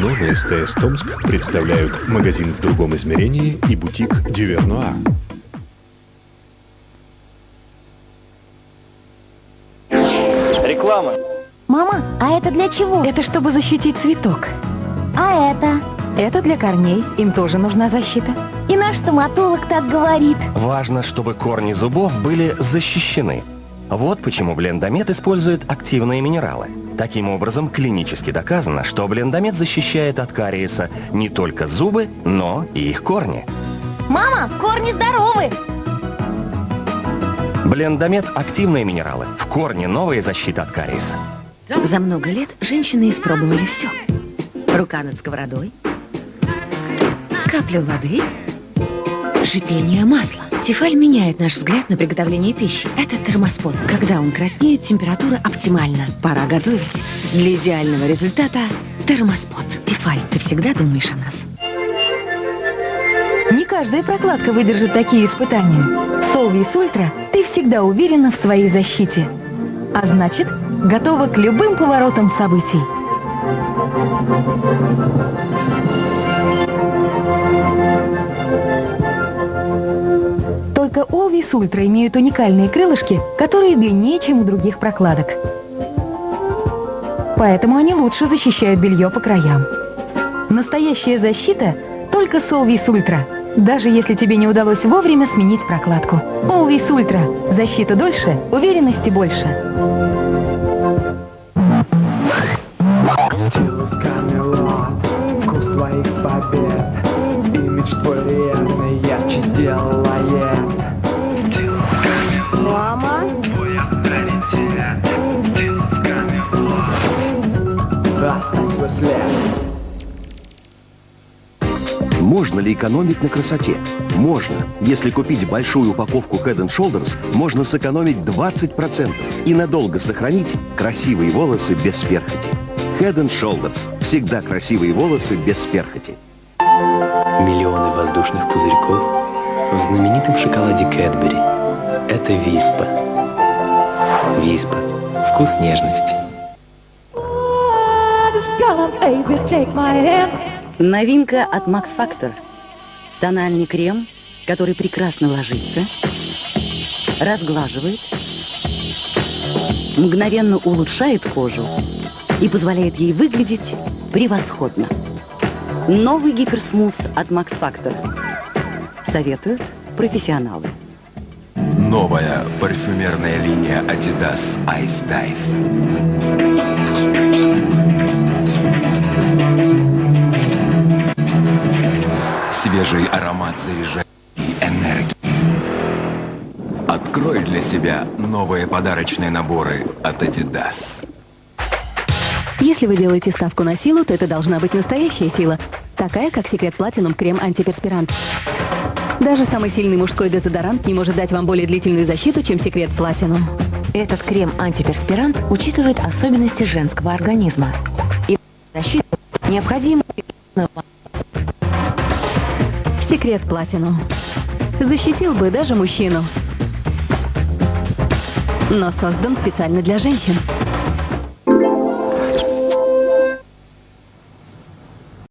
новый СТС Томск представляют магазин в другом измерении и бутик Дювернуа. Реклама. Мама, а это для чего? Это чтобы защитить цветок. А это? Это для корней. Им тоже нужна защита. И наш стоматолог так говорит. Важно, чтобы корни зубов были защищены. Вот почему блендомет использует активные минералы. Таким образом, клинически доказано, что блендомет защищает от кариеса не только зубы, но и их корни. Мама, корни здоровы! Блендомет – активные минералы. В корне новая защита от кариеса. За много лет женщины испробовали все. Рука над сковородой, капля воды, шипение масла. Тефаль меняет наш взгляд на приготовление пищи. Это термоспот. Когда он краснеет, температура оптимальна. Пора готовить. Для идеального результата термоспот. Тефаль, ты всегда думаешь о нас. Не каждая прокладка выдержит такие испытания. Solvis Ultra ты всегда уверена в своей защите. А значит, готова к любым поворотам событий. Always Ultra имеют уникальные крылышки, которые длиннее, чем у других прокладок. Поэтому они лучше защищают белье по краям. Настоящая защита только с Always Ultra. Даже если тебе не удалось вовремя сменить прокладку. Always Ultra. Защита дольше, уверенности больше. Твоих побед Имидж твой реальный ярче сделает Камелот Оставь свой след Можно ли экономить на красоте? Можно. Если купить большую упаковку Head Shoulders, можно сэкономить 20% и надолго сохранить красивые волосы без перхоти. Head Shoulders. Всегда красивые волосы без перхоти. Миллионы воздушных пузырьков в знаменитом шоколаде Кэтбери. Это Виспа. Виспа. Вкус нежности. Новинка от Max Factor. Тональный крем, который прекрасно ложится, разглаживает, мгновенно улучшает кожу и позволяет ей выглядеть превосходно. Новый гиперсмус от Max Factor. Советуют профессионалы. Новая парфюмерная линия Adidas Ice Dive. Свежий аромат заряжает и энергии. Открой для себя новые подарочные наборы от Adidas. Если вы делаете ставку на силу, то это должна быть настоящая сила. Такая, как Секрет Платинум Крем Антиперспирант. Даже самый сильный мужской дезодорант не может дать вам более длительную защиту, чем Секрет Платинум. Этот крем-антиперспирант учитывает особенности женского организма. И защиту необходимо... Секрет Платинум. Защитил бы даже мужчину. Но создан специально для женщин.